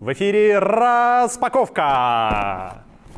В эфире распаковка!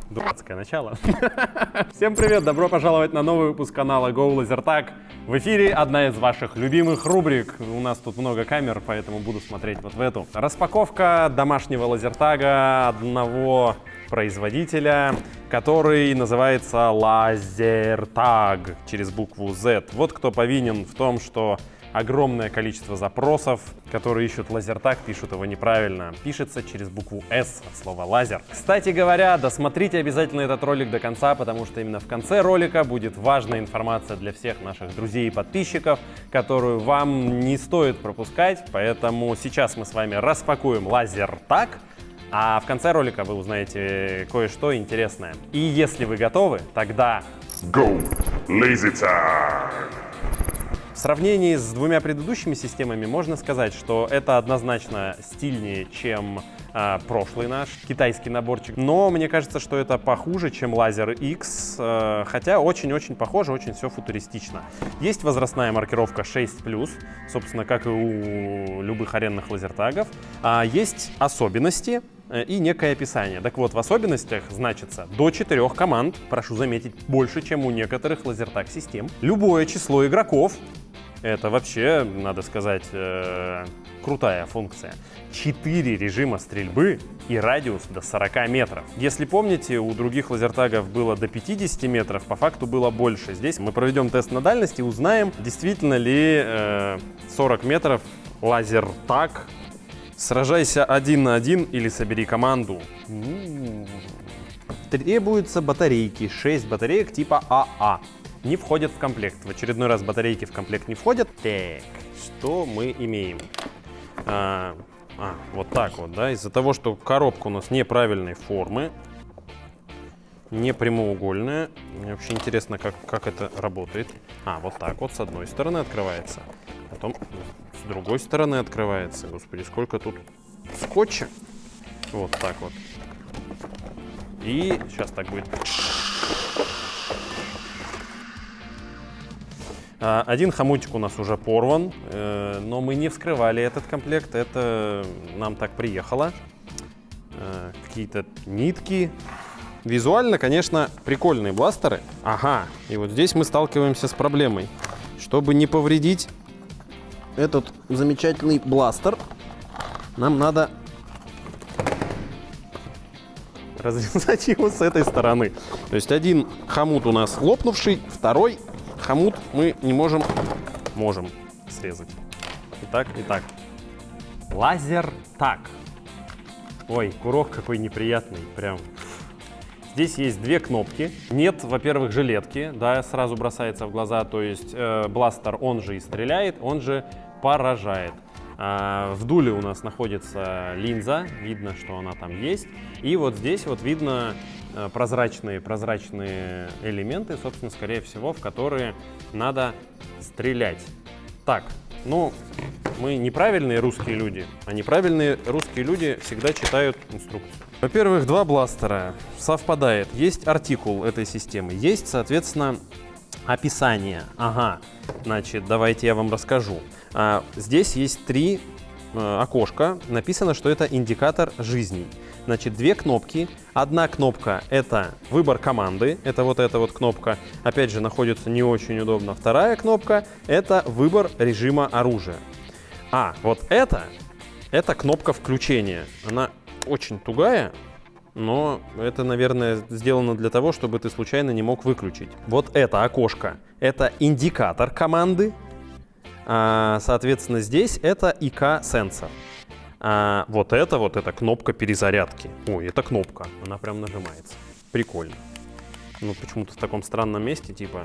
Дурацкое начало. Всем привет, добро пожаловать на новый выпуск канала Go Lasertag. В эфире одна из ваших любимых рубрик. У нас тут много камер, поэтому буду смотреть вот в эту. Распаковка домашнего лазертага одного производителя, который называется Лазертаг через букву Z. Вот кто повинен в том, что огромное количество запросов, которые ищут лазертаг, пишут его неправильно. Пишется через букву S от слова лазер. Кстати говоря, досмотрите обязательно этот ролик до конца, потому что именно в конце ролика будет важная информация для всех наших друзей и подписчиков, которую вам не стоит пропускать. Поэтому сейчас мы с вами распакуем лазертаг. А в конце ролика вы узнаете кое-что интересное. И если вы готовы, тогда... Go! Lazy Tag! В сравнении с двумя предыдущими системами можно сказать, что это однозначно стильнее, чем э, прошлый наш китайский наборчик. Но мне кажется, что это похуже, чем Лазер X, э, хотя очень-очень похоже, очень все футуристично. Есть возрастная маркировка 6+, собственно, как и у любых аренных лазертагов. А есть особенности, э, и некое описание. Так вот, в особенностях значится до 4 команд, прошу заметить, больше, чем у некоторых лазертаг систем. Любое число игроков, это вообще, надо сказать, э, крутая функция. 4 режима стрельбы и радиус до 40 метров. Если помните, у других лазертагов было до 50 метров, по факту было больше. Здесь мы проведем тест на дальность и узнаем, действительно ли э, 40 метров лазертаг. Сражайся один на один или собери команду. Требуются батарейки, 6 батареек типа АА не входят в комплект. В очередной раз батарейки в комплект не входят. Так, что мы имеем? А, а, вот так вот, да, из-за того, что коробка у нас неправильной формы, не прямоугольная. Мне вообще интересно, как, как это работает. А, вот так вот с одной стороны открывается, потом с другой стороны открывается. Господи, сколько тут скотча. Вот так вот. И сейчас так будет. Один хомутик у нас уже порван, э, но мы не вскрывали этот комплект, это нам так приехало. Э, какие-то нитки. Визуально, конечно, прикольные бластеры. Ага, и вот здесь мы сталкиваемся с проблемой. Чтобы не повредить этот замечательный бластер, нам надо развязать его с этой стороны. То есть один хомут у нас лопнувший, второй хомут мы не можем, можем срезать. Итак, итак. Лазер так. Ой, курок какой неприятный, прям. Здесь есть две кнопки. Нет, во-первых, жилетки, да, сразу бросается в глаза. То есть э, бластер, он же и стреляет, он же поражает. А, в дуле у нас находится линза, видно, что она там есть. И вот здесь вот видно прозрачные, прозрачные элементы, собственно, скорее всего, в которые надо стрелять. Так, ну, мы неправильные русские люди, а неправильные русские люди всегда читают инструкцию. Во-первых, два бластера совпадает. Есть артикул этой системы, есть, соответственно, описание. Ага, значит, давайте я вам расскажу. А, здесь есть три э, окошка. Написано, что это индикатор жизней. Значит, две кнопки. Одна кнопка — это выбор команды, это вот эта вот кнопка, опять же, находится не очень удобно. Вторая кнопка — это выбор режима оружия. А, вот это, это кнопка включения. Она очень тугая, но это, наверное, сделано для того, чтобы ты случайно не мог выключить. Вот это окошко — это индикатор команды, соответственно, здесь это ИК-сенсор. А вот это вот, эта кнопка перезарядки. Ой, это кнопка, она прям нажимается. Прикольно. Ну, почему-то в таком странном месте, типа...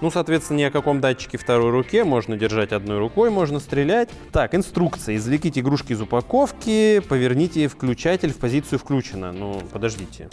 Ну, соответственно, ни о каком датчике второй руке. Можно держать одной рукой, можно стрелять. Так, инструкция. Извлеките игрушки из упаковки, поверните включатель в позицию включено. Ну, подождите.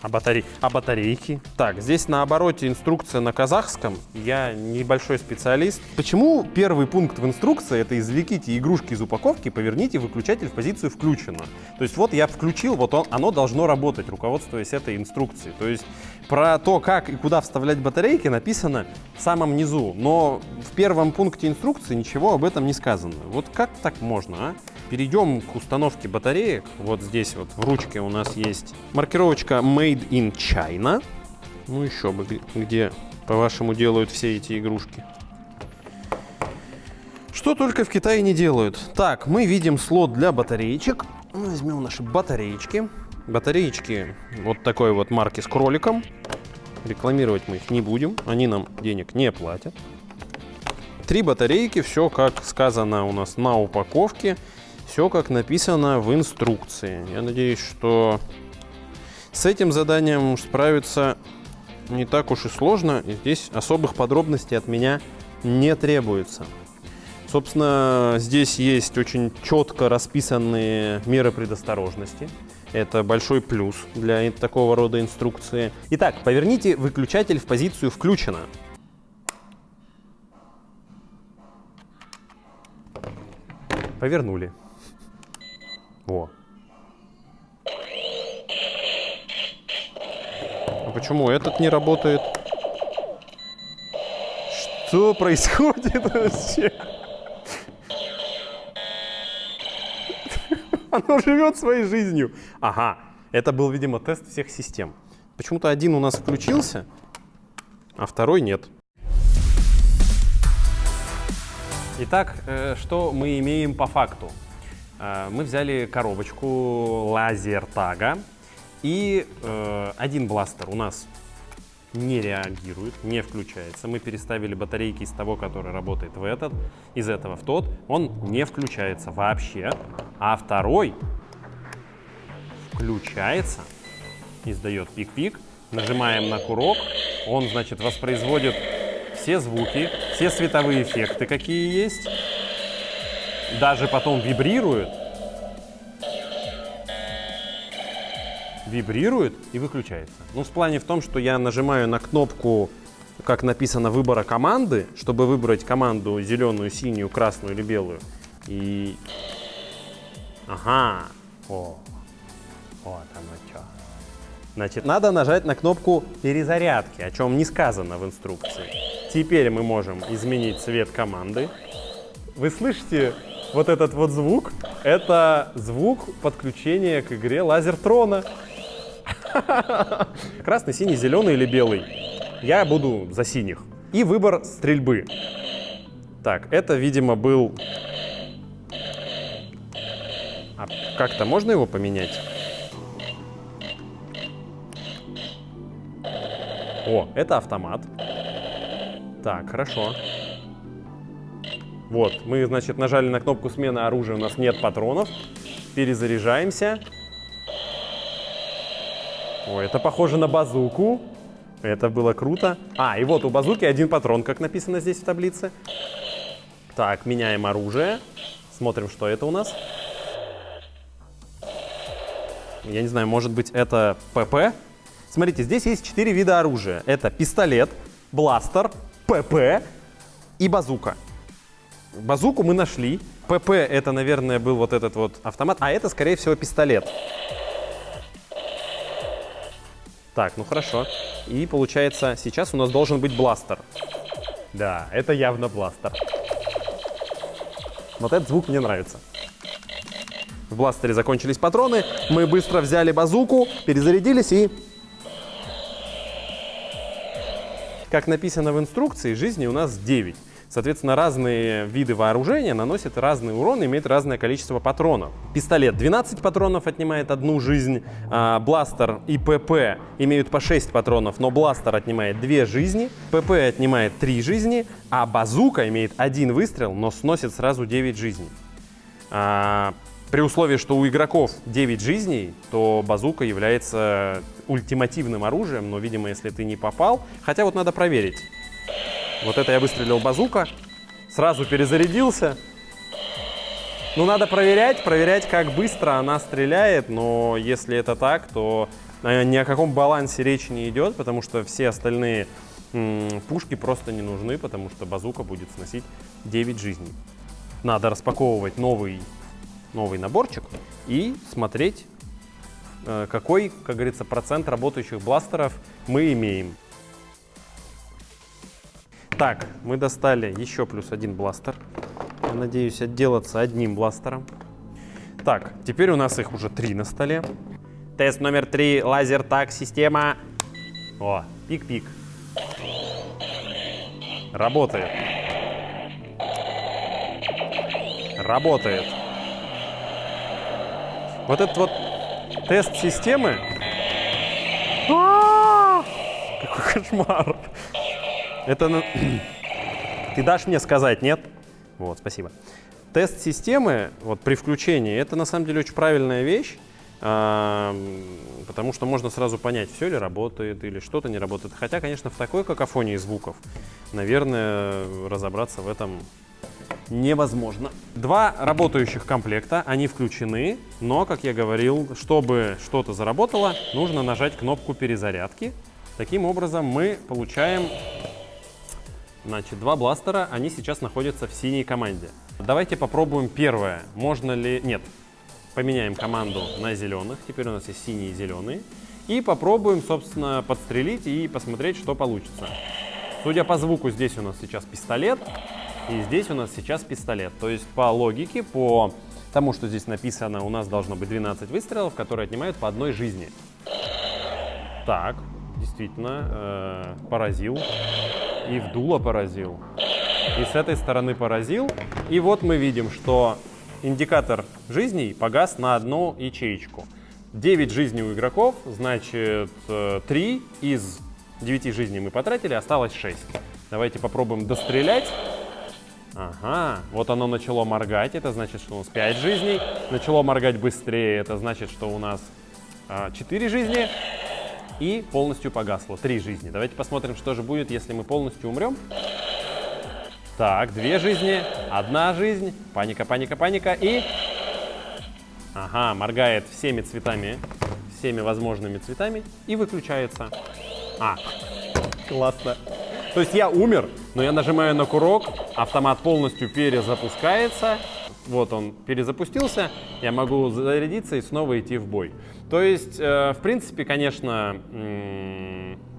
А, батарей... а батарейки? Так, здесь на обороте инструкция на казахском. Я небольшой специалист. Почему первый пункт в инструкции это извлеките игрушки из упаковки, поверните выключатель в позицию включено. То есть вот я включил, вот он, оно должно работать, руководствуясь этой инструкцией. То есть про то, как и куда вставлять батарейки, написано в самом низу. Но в первом пункте инструкции ничего об этом не сказано. Вот как так можно, а? Перейдем к установке батареек. Вот здесь вот в ручке у нас есть маркировочка Made in China. Ну еще бы, где, по-вашему, делают все эти игрушки. Что только в Китае не делают. Так, мы видим слот для батареечек. Возьмем наши батареечки. Батареечки вот такой вот марки с кроликом. Рекламировать мы их не будем, они нам денег не платят. Три батарейки, все как сказано у нас на упаковке, все как написано в инструкции. Я надеюсь, что с этим заданием справиться не так уж и сложно. И здесь особых подробностей от меня не требуется. Собственно, здесь есть очень четко расписанные меры предосторожности. Это большой плюс для такого рода инструкции. Итак, поверните выключатель в позицию «включено». Повернули. Во. А почему этот не работает? Что происходит вообще? Оно живет своей жизнью. Ага, это был, видимо, тест всех систем. Почему-то один у нас включился, а второй нет. Итак, э, что мы имеем по факту? Э, мы взяли коробочку лазер-тага, и э, один бластер у нас не реагирует, не включается. Мы переставили батарейки из того, который работает в этот, из этого в тот. Он не включается вообще. А второй включается, издает пик-пик. Нажимаем на курок, он, значит, воспроизводит все звуки, все световые эффекты, какие есть. Даже потом вибрирует. Вибрирует и выключается. Ну, в плане в том, что я нажимаю на кнопку, как написано, выбора команды, чтобы выбрать команду зеленую, синюю, красную или белую. И... Ага. О. Вот оно что. Значит, надо нажать на кнопку перезарядки, о чем не сказано в инструкции. Теперь мы можем изменить цвет команды. Вы слышите вот этот вот звук? Это звук подключения к игре Лазертрона. Красный, синий, зеленый или белый? Я буду за синих. И выбор стрельбы. Так, это, видимо, был... А как-то можно его поменять? О, это автомат. Так, хорошо. Вот, мы, значит, нажали на кнопку смены оружия, у нас нет патронов. Перезаряжаемся. О, это похоже на базуку. Это было круто. А, и вот у базуки один патрон, как написано здесь в таблице. Так, меняем оружие. Смотрим, что это у нас. Я не знаю, может быть, это ПП? Смотрите, здесь есть четыре вида оружия. Это пистолет, бластер, ПП и базука. Базуку мы нашли. ПП это, наверное, был вот этот вот автомат, а это, скорее всего, пистолет. Так, ну хорошо. И получается, сейчас у нас должен быть бластер. Да, это явно бластер. Вот этот звук мне нравится. В бластере закончились патроны. Мы быстро взяли базуку, перезарядились и Как написано в инструкции, жизни у нас 9. Соответственно, разные виды вооружения наносят разный урон, имеют разное количество патронов. Пистолет 12 патронов отнимает одну жизнь, а бластер и ПП имеют по 6 патронов, но бластер отнимает 2 жизни, ПП отнимает 3 жизни, а базука имеет один выстрел, но сносит сразу 9 жизней. А, при условии, что у игроков 9 жизней, то базука является ультимативным оружием, но, видимо, если ты не попал... Хотя вот надо проверить. Вот это я выстрелил базука, сразу перезарядился. Ну, надо проверять, проверять, как быстро она стреляет, но если это так, то э, ни о каком балансе речи не идет, потому что все остальные пушки просто не нужны, потому что базука будет сносить 9 жизней. Надо распаковывать новый новый наборчик и смотреть, э, какой, как говорится, процент работающих бластеров мы имеем. Так, мы достали еще плюс один бластер. Я надеюсь отделаться одним бластером. Так, теперь у нас их уже три на столе. Тест номер три. Лазер так система. О, пик-пик. Работает. Работает. Вот этот вот тест системы. А! Какой кошмар. Это... Ты дашь мне сказать, нет? Вот, спасибо. Тест системы, вот при включении, это на самом деле очень правильная вещь, а, потому что можно сразу понять, все ли работает или что-то не работает. Хотя, конечно, в такой какофонии звуков, наверное, разобраться в этом невозможно. Два работающих комплекта, они включены, но, как я говорил, чтобы что-то заработало, нужно нажать кнопку перезарядки. Таким образом мы получаем Значит, два бластера, они сейчас находятся в синей команде. Давайте попробуем первое. Можно ли... Нет. Поменяем команду на зеленых. Теперь у нас есть синие и зеленые. И попробуем, собственно, подстрелить и посмотреть, что получится. Судя по звуку, здесь у нас сейчас пистолет. И здесь у нас сейчас пистолет. То есть по логике, по тому, что здесь написано, у нас должно быть 12 выстрелов, которые отнимают по одной жизни. Так, действительно, э, поразил. И в дуло поразил. И с этой стороны поразил. И вот мы видим, что индикатор жизней погас на одну ячеечку. 9 жизней у игроков, значит, 3 из 9 жизней мы потратили, осталось 6. Давайте попробуем дострелять. Ага, вот оно начало моргать, это значит, что у нас 5 жизней. Начало моргать быстрее, это значит, что у нас 4 жизни. И полностью погасло, 3 жизни. Давайте посмотрим, что же будет, если мы полностью умрем. Так, две жизни, одна жизнь, паника, паника, паника и... Ага, моргает всеми цветами, всеми возможными цветами и выключается. А, классно. То есть я умер, но я нажимаю на курок, автомат полностью перезапускается. Вот он перезапустился, я могу зарядиться и снова идти в бой. То есть, э, в принципе, конечно,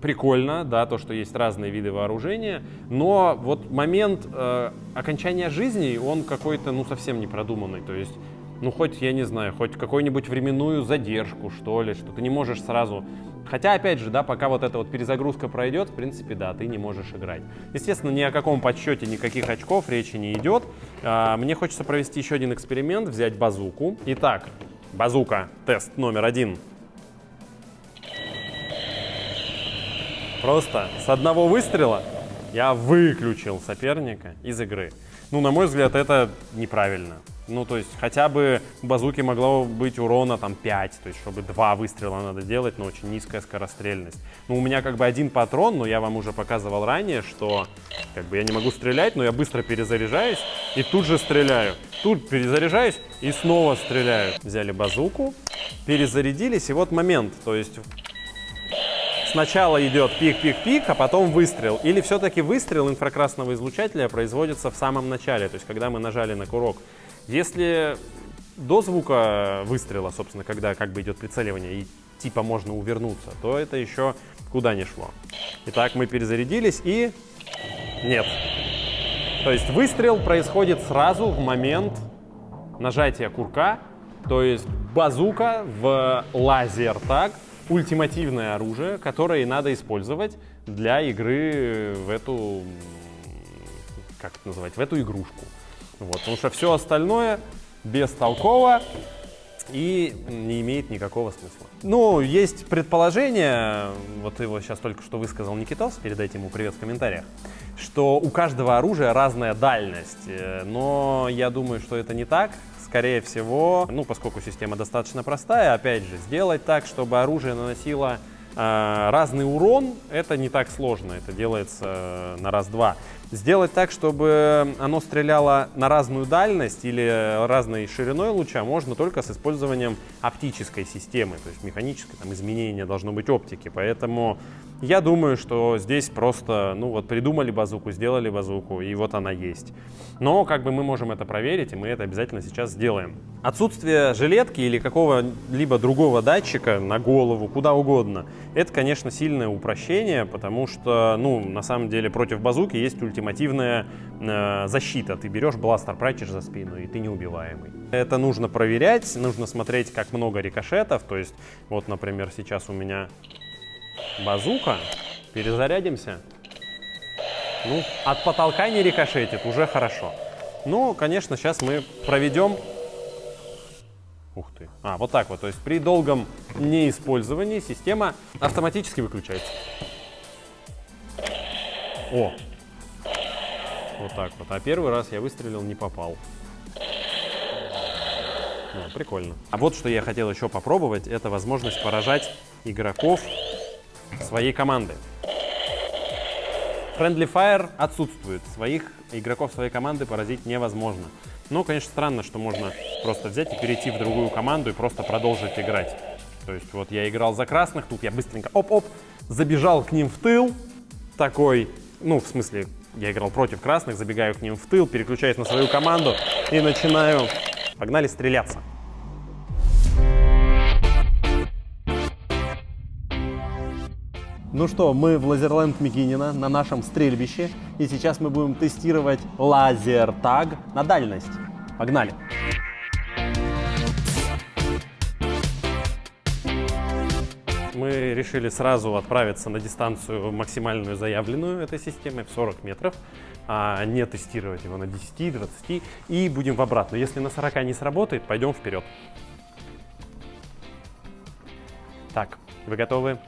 прикольно, да, то, что есть разные виды вооружения, но вот момент э, окончания жизни, он какой-то, ну, совсем не продуманный. То есть, ну, хоть, я не знаю, хоть какую-нибудь временную задержку, что ли, что ты не можешь сразу... Хотя, опять же, да, пока вот эта вот перезагрузка пройдет, в принципе, да, ты не можешь играть. Естественно, ни о каком подсчете никаких очков речи не идет. А, Мне хочется провести еще один эксперимент, взять базуку. Итак, базука, тест номер один. Просто с одного выстрела я выключил соперника из игры. Ну, на мой взгляд, это неправильно. Ну, то есть, хотя бы базуки могло быть урона там 5, то есть, чтобы два выстрела надо делать, но очень низкая скорострельность. Ну, у меня как бы один патрон, но я вам уже показывал ранее, что как бы я не могу стрелять, но я быстро перезаряжаюсь и тут же стреляю. Тут перезаряжаюсь и снова стреляю. Взяли базуку, перезарядились, и вот момент, то есть сначала идет пик-пик-пик, а потом выстрел. Или все-таки выстрел инфракрасного излучателя производится в самом начале, то есть когда мы нажали на курок. Если до звука выстрела, собственно, когда как бы идет прицеливание и типа можно увернуться, то это еще куда не шло. Итак, мы перезарядились и... Нет. То есть выстрел происходит сразу в момент нажатия курка, то есть базука в лазер, так, ультимативное оружие, которое надо использовать для игры в эту, как это называть, в эту игрушку. Вот, потому что все остальное бестолково и не имеет никакого смысла. Ну, есть предположение, вот его сейчас только что высказал Никитос, передайте ему привет в комментариях, что у каждого оружия разная дальность, э, но я думаю, что это не так. Скорее всего, ну, поскольку система достаточно простая, опять же, сделать так, чтобы оружие наносило э, разный урон, это не так сложно, это делается э, на раз-два. Сделать так, чтобы оно стреляло на разную дальность или разной шириной луча, можно только с использованием оптической системы, то есть механическое там, изменение должно быть оптики. Поэтому я думаю, что здесь просто, ну вот придумали базуку, сделали базуку, и вот она есть. Но как бы мы можем это проверить, и мы это обязательно сейчас сделаем. Отсутствие жилетки или какого-либо другого датчика на голову, куда угодно, это, конечно, сильное упрощение, потому что, ну, на самом деле против базуки есть ультимативная э, защита. Ты берешь бластер, прячешь за спину, и ты неубиваемый. Это нужно проверять, нужно смотреть, как много рикошетов. То есть, вот, например, сейчас у меня базука. Перезарядимся. Ну, от потолка не рикошетит, уже хорошо. Ну, конечно, сейчас мы проведем... Ух ты. А, вот так вот. То есть при долгом неиспользовании система автоматически выключается. О! Вот так вот. А первый раз я выстрелил, не попал. Ну, прикольно. А вот что я хотел еще попробовать, это возможность поражать игроков своей команды. Friendly Fire отсутствует. Своих игроков своей команды поразить невозможно. Но, конечно, странно, что можно просто взять и перейти в другую команду и просто продолжить играть. То есть вот я играл за красных, тут я быстренько оп-оп, забежал к ним в тыл, такой, ну, в смысле, я играл против красных, забегаю к ним в тыл, переключаюсь на свою команду и начинаю, погнали стреляться. Ну что, мы в Лазерленд Микинина на нашем стрельбище, и сейчас мы будем тестировать лазер-таг на дальность. Погнали! Мы решили сразу отправиться на дистанцию максимальную заявленную этой системой в 40 метров, а не тестировать его на 10-20, и будем в обратную. Если на 40 не сработает, пойдем вперед. Так, вы готовы?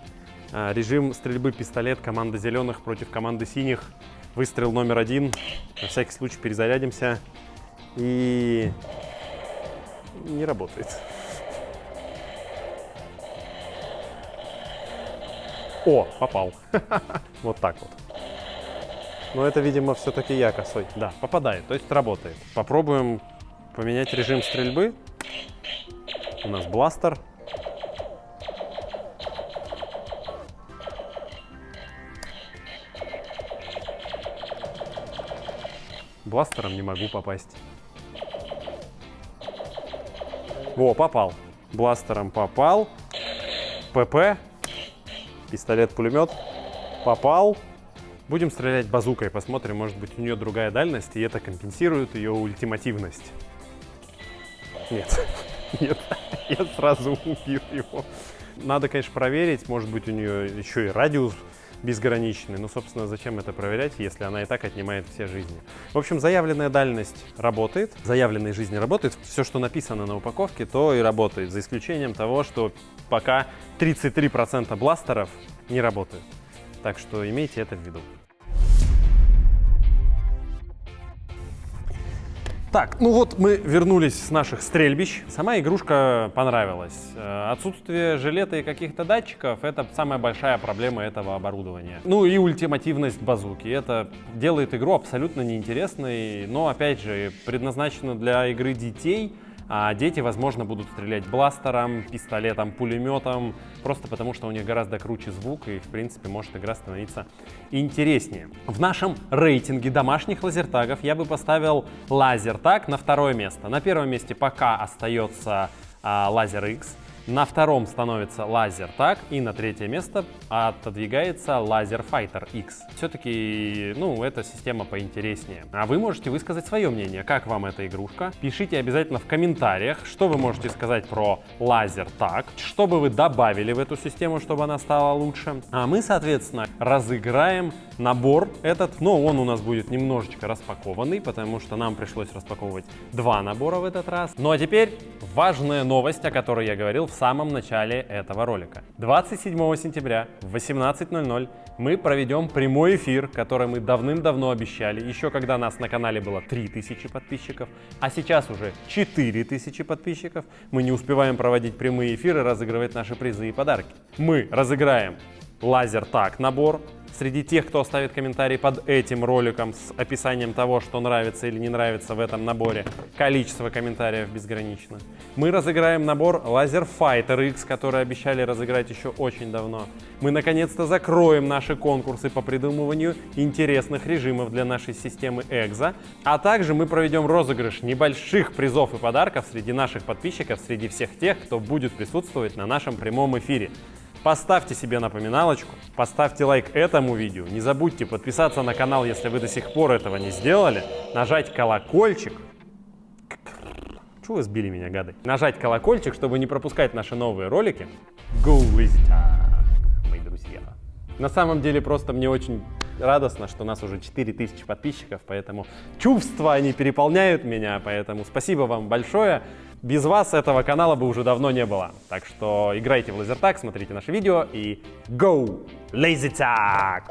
А, режим стрельбы пистолет команда зеленых против команды синих. Выстрел номер один. На всякий случай перезарядимся. И не работает. О, попал. Вот так вот. Но это, видимо, все-таки я косой. Да, попадает, то есть работает. Попробуем поменять режим стрельбы. У нас бластер. Бластером не могу попасть. Во, попал. Бластером попал. ПП. Пистолет-пулемет. Попал. Будем стрелять базукой. Посмотрим, может быть, у нее другая дальность, и это компенсирует ее ультимативность. Нет. Нет. Я сразу убил его. Надо, конечно, проверить. Может быть, у нее еще и радиус безграничный. Ну, собственно, зачем это проверять, если она и так отнимает все жизни? В общем, заявленная дальность работает, заявленная жизнь работает. Все, что написано на упаковке, то и работает, за исключением того, что пока 33% бластеров не работают. Так что имейте это в виду. Так, ну вот мы вернулись с наших стрельбищ. Сама игрушка понравилась. Э, отсутствие жилета и каких-то датчиков — это самая большая проблема этого оборудования. Ну и ультимативность базуки. Это делает игру абсолютно неинтересной, но, опять же, предназначена для игры детей — а дети, возможно, будут стрелять бластером, пистолетом, пулеметом, просто потому что у них гораздо круче звук и, в принципе, может игра становиться интереснее. В нашем рейтинге домашних лазертагов я бы поставил лазертаг на второе место. На первом месте пока остается а, лазер X. На втором становится лазер так, и на третье место отодвигается лазер Fighter X. Все-таки, ну, эта система поинтереснее. А вы можете высказать свое мнение, как вам эта игрушка. Пишите обязательно в комментариях, что вы можете сказать про лазер так, что бы вы добавили в эту систему, чтобы она стала лучше. А мы, соответственно, разыграем набор этот, но он у нас будет немножечко распакованный, потому что нам пришлось распаковывать два набора в этот раз. Ну а теперь важная новость, о которой я говорил в самом начале этого ролика. 27 сентября в 18.00 мы проведем прямой эфир, который мы давным-давно обещали, еще когда нас на канале было 3000 подписчиков, а сейчас уже 4000 подписчиков. Мы не успеваем проводить прямые эфиры, разыгрывать наши призы и подарки. Мы разыграем лазер так набор, Среди тех, кто оставит комментарий под этим роликом с описанием того, что нравится или не нравится в этом наборе, количество комментариев безгранично. Мы разыграем набор Laser Fighter X, который обещали разыграть еще очень давно. Мы наконец-то закроем наши конкурсы по придумыванию интересных режимов для нашей системы EXO, а также мы проведем розыгрыш небольших призов и подарков среди наших подписчиков, среди всех тех, кто будет присутствовать на нашем прямом эфире. Поставьте себе напоминалочку, поставьте лайк этому видео, не забудьте подписаться на канал, если вы до сих пор этого не сделали, нажать колокольчик. Чего вы сбили меня, гады? Нажать колокольчик, чтобы не пропускать наши новые ролики. Go Visitor, мои друзья. На самом деле просто мне очень радостно, что у нас уже 4000 подписчиков, поэтому чувства, они переполняют меня, поэтому спасибо вам большое. Без вас этого канала бы уже давно не было. Так что играйте в лазертаг, смотрите наши видео и go Lazy Tag!